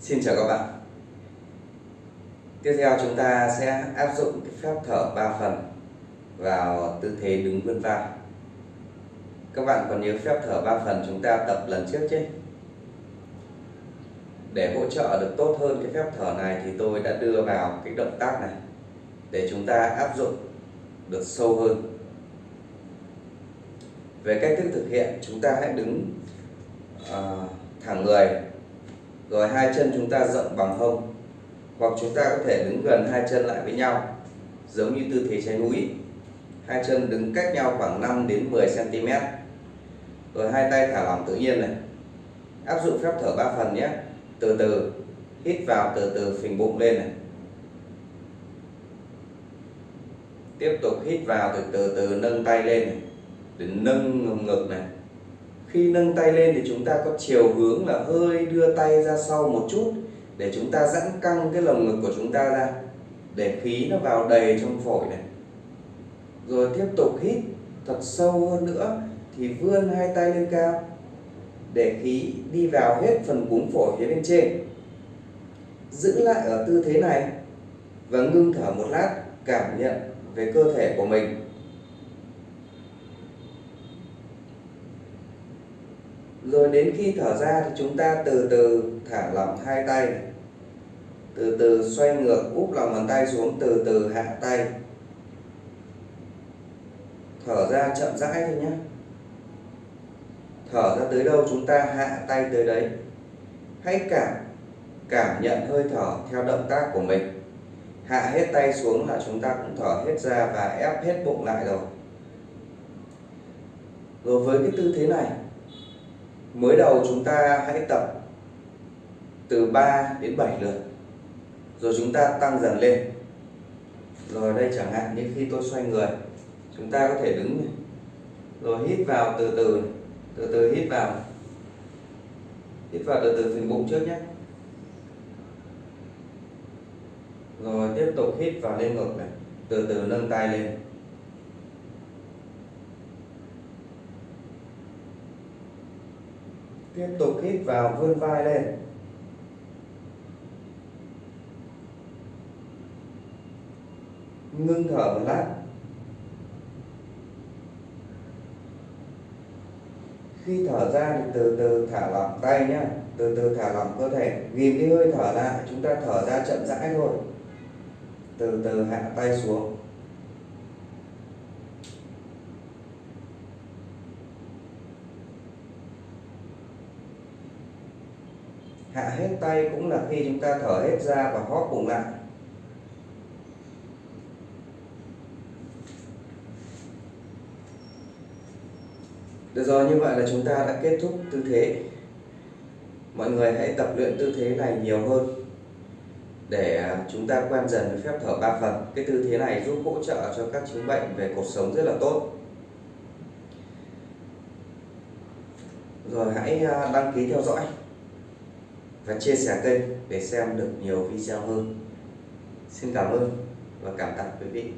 Xin chào các bạn. Tiếp theo chúng ta sẽ áp dụng cái phép thở 3 phần vào tư thế đứng vươn vai. Các bạn còn nhớ phép thở 3 phần chúng ta tập lần trước chứ? Để hỗ trợ được tốt hơn cái phép thở này thì tôi đã đưa vào cái động tác này Để chúng ta áp dụng được sâu hơn. Về cách thức thực hiện chúng ta hãy đứng uh, thẳng người rồi hai chân chúng ta rộng bằng hông. Hoặc chúng ta có thể đứng gần hai chân lại với nhau, giống như tư thế trái núi. Hai chân đứng cách nhau khoảng 5 đến 10 cm rồi hai tay thả lỏng tự nhiên này. Áp dụng phép thở 3 phần nhé. Từ từ, hít vào từ từ phình bụng lên này. Tiếp tục hít vào từ từ từ nâng tay lên này. Để nâng ngực này khi nâng tay lên thì chúng ta có chiều hướng là hơi đưa tay ra sau một chút để chúng ta giãn căng cái lồng ngực của chúng ta ra, để khí nó vào đầy trong phổi này. Rồi tiếp tục hít thật sâu hơn nữa thì vươn hai tay lên cao để khí đi vào hết phần cuống phổi phía bên trên. Giữ lại ở tư thế này và ngưng thở một lát, cảm nhận về cơ thể của mình. Rồi đến khi thở ra thì chúng ta từ từ thả lỏng hai tay. Từ từ xoay ngược, úp lòng bàn tay xuống, từ từ hạ tay. Thở ra chậm rãi thôi nhé. Thở ra tới đâu chúng ta hạ tay tới đấy. Hãy cảm cảm nhận hơi thở theo động tác của mình. Hạ hết tay xuống là chúng ta cũng thở hết ra và ép hết bụng lại rồi. Rồi với cái tư thế này mới đầu chúng ta hãy tập từ 3 đến 7 lượt, rồi chúng ta tăng dần lên rồi đây chẳng hạn, như khi tôi xoay người, chúng ta có thể đứng này. rồi hít vào từ từ từ từ hít vào hít vào từ từ phần bụng trước nhé rồi tiếp tục hít vào lên ngực này, từ từ nâng tay lên tiếp tục hít vào, vươn vai lên. Ngưng thở một lát. Khi thở ra thì từ từ thả lỏng tay nhé từ từ thả lỏng cơ thể. Ghim cái hơi thở lại. Chúng ta thở ra chậm rãi thôi. Từ từ hạ tay xuống. Hạ hết tay cũng là khi chúng ta thở hết ra và hóp bụng lại Được rồi, như vậy là chúng ta đã kết thúc tư thế. Mọi người hãy tập luyện tư thế này nhiều hơn để chúng ta quen dần với phép thở ba phần. Cái tư thế này giúp hỗ trợ cho các chứng bệnh về cuộc sống rất là tốt. Rồi hãy à, đăng ký theo dõi và chia sẻ kênh để xem được nhiều video hơn. Xin cảm ơn và cảm tạ quý vị.